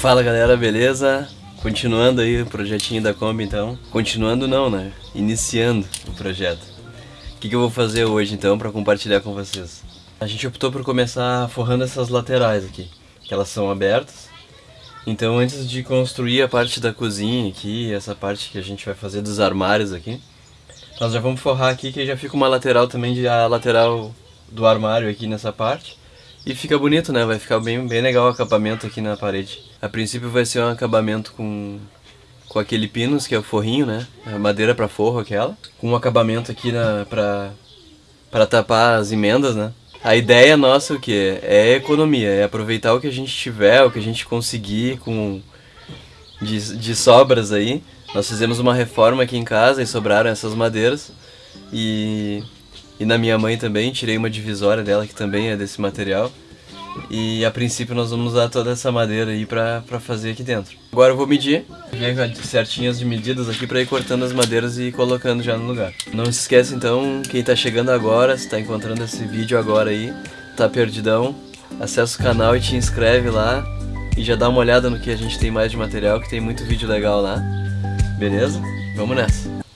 Fala galera, beleza? Continuando aí o projetinho da Kombi então. Continuando não, né? Iniciando o projeto. O que, que eu vou fazer hoje então para compartilhar com vocês? A gente optou por começar forrando essas laterais aqui, que elas são abertas. Então antes de construir a parte da cozinha aqui, essa parte que a gente vai fazer dos armários aqui, nós já vamos forrar aqui que já fica uma lateral também de a lateral do armário aqui nessa parte. E fica bonito, né? Vai ficar bem, bem legal o acabamento aqui na parede. A princípio vai ser um acabamento com, com aquele pinus, que é o forrinho, né? A madeira para forro aquela. Com um acabamento aqui na, tapar as emendas, né? A ideia nossa o que é economia, é aproveitar o que a gente tiver, o que a gente conseguir com de, de sobras aí. Nós fizemos uma reforma aqui em casa e sobraram essas madeiras e e na minha mãe também, tirei uma divisória dela que também é desse material. E a princípio nós vamos usar toda essa madeira aí pra, pra fazer aqui dentro. Agora eu vou medir, ver certinhas de medidas aqui pra ir cortando as madeiras e colocando já no lugar. Não se esquece então, quem tá chegando agora, se tá encontrando esse vídeo agora aí, tá perdidão, acessa o canal e te inscreve lá. E já dá uma olhada no que a gente tem mais de material, que tem muito vídeo legal lá. Beleza? Vamos nessa!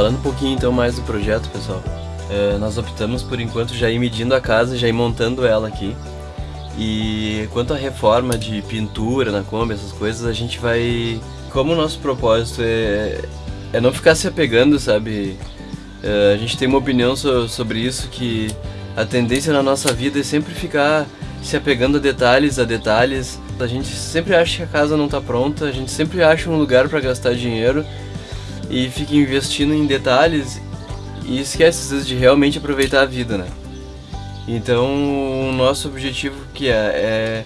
Falando um pouquinho então mais do projeto, pessoal, é, nós optamos por enquanto já ir medindo a casa, já ir montando ela aqui. E quanto à reforma de pintura na Kombi, essas coisas, a gente vai... Como o nosso propósito é, é não ficar se apegando, sabe? É, a gente tem uma opinião so, sobre isso, que a tendência na nossa vida é sempre ficar se apegando a detalhes, a detalhes. A gente sempre acha que a casa não está pronta, a gente sempre acha um lugar para gastar dinheiro e fica investindo em detalhes e esquece às vezes de realmente aproveitar a vida, né? Então o nosso objetivo que é, é,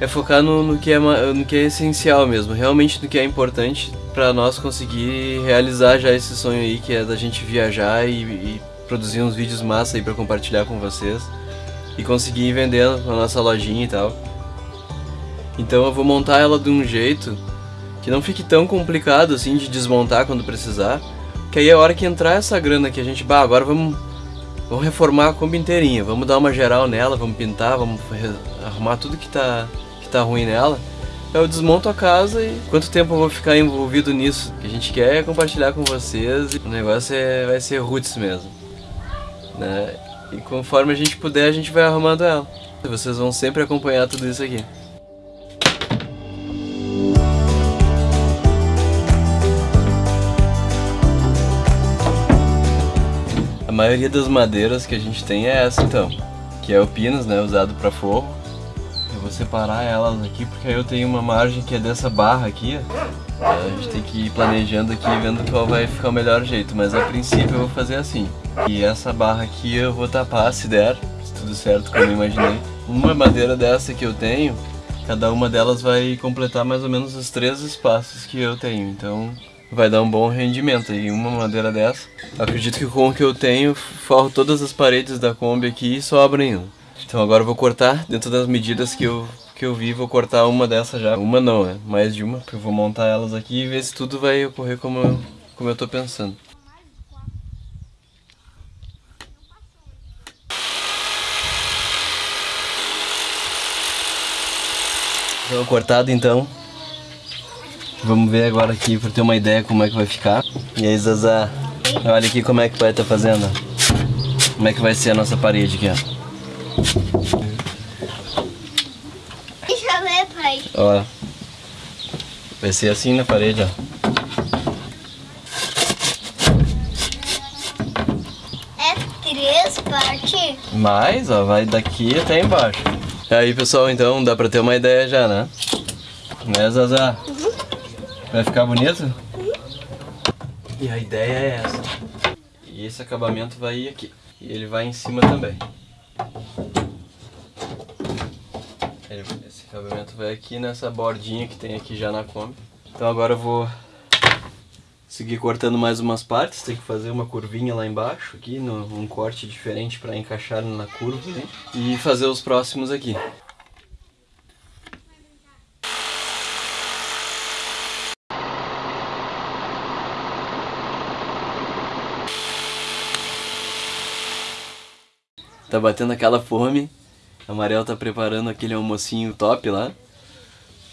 é focar no, no, que é, no que é essencial mesmo, realmente no que é importante para nós conseguir realizar já esse sonho aí que é da gente viajar e, e produzir uns vídeos massa aí para compartilhar com vocês e conseguir ir vendendo na nossa lojinha e tal. Então eu vou montar ela de um jeito que não fique tão complicado assim de desmontar quando precisar, que aí é a hora que entrar essa grana que a gente, bah, agora vamos, vamos reformar a Kombi inteirinha, vamos dar uma geral nela, vamos pintar, vamos arrumar tudo que tá, que tá ruim nela, eu desmonto a casa e quanto tempo eu vou ficar envolvido nisso? O que a gente quer é compartilhar com vocês, o negócio é, vai ser roots mesmo, né? E conforme a gente puder, a gente vai arrumando ela. Vocês vão sempre acompanhar tudo isso aqui. Maioria das madeiras que a gente tem é essa então, que é o pinus, né, usado para forro. Eu vou separar elas aqui porque aí eu tenho uma margem que é dessa barra aqui, ó. A gente tem que ir planejando aqui, vendo qual vai ficar o melhor jeito, mas a princípio eu vou fazer assim. E essa barra aqui eu vou tapar se der, se tudo certo como eu imaginei. Uma madeira dessa que eu tenho, cada uma delas vai completar mais ou menos os três espaços que eu tenho, então vai dar um bom rendimento. E uma madeira dessa, acredito que com o que eu tenho, forro todas as paredes da Kombi aqui e sobra ainda. Então agora eu vou cortar, dentro das medidas que eu, que eu vi, vou cortar uma dessa já. Uma não, né? Mais de uma, porque eu vou montar elas aqui e ver se tudo vai ocorrer como eu, como eu tô pensando. Então, cortado então, Vamos ver agora aqui para ter uma ideia como é que vai ficar. E aí, Zazá, olha aqui como é que vai estar tá fazendo. Como é que vai ser a nossa parede aqui, ó. Deixa eu ver, pai. Ó. Vai ser assim na parede, ó. É três partes? Mais, ó, vai daqui até embaixo. Aí, pessoal, então dá pra ter uma ideia já, né? Né, Zazá? Vai ficar bonito? E a ideia é essa. E esse acabamento vai ir aqui. E ele vai em cima também. Ele- esse acabamento vai aqui nessa bordinha que tem aqui já na Kombi. Então agora eu vou seguir cortando mais umas partes. Tem que fazer uma curvinha lá embaixo, aqui, no, um corte diferente para encaixar na curva. né? E fazer os próximos aqui. Tá batendo aquela fome. A Mariel tá preparando aquele almocinho top lá.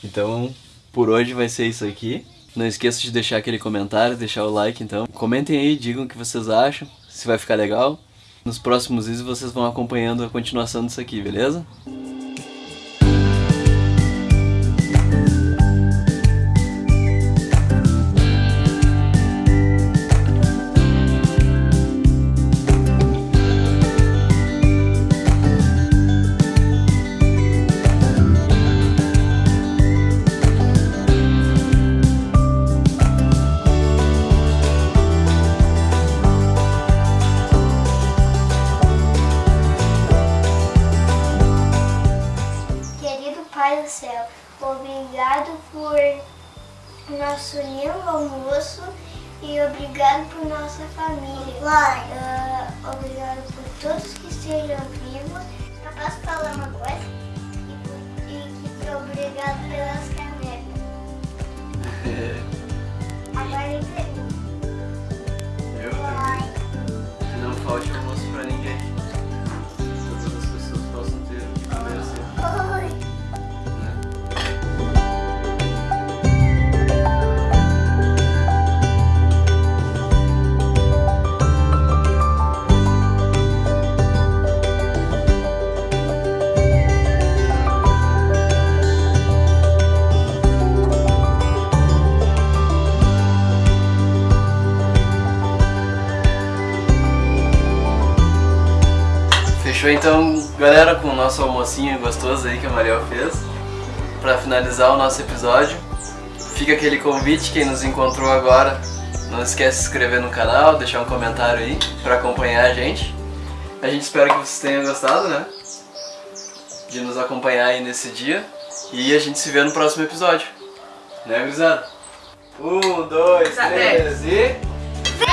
Então, por hoje vai ser isso aqui. Não esqueça de deixar aquele comentário, deixar o like então. Comentem aí, digam o que vocês acham, se vai ficar legal. Nos próximos vídeos vocês vão acompanhando a continuação disso aqui, beleza? Almoço e obrigado por nossa família. Ah, obrigado por todos que estejam vivos. Posso falar uma coisa? E, e que obrigado pelas canecas. Agora eu pergunto. Eu Que não falte então, galera, com o nosso almocinho gostoso aí que a Mariel fez. Pra finalizar o nosso episódio, fica aquele convite, quem nos encontrou agora, não esquece de se inscrever no canal, deixar um comentário aí pra acompanhar a gente. A gente espera que vocês tenham gostado, né? De nos acompanhar aí nesse dia. E a gente se vê no próximo episódio. Né, gurizada? Um, dois, Até. três e... Vem,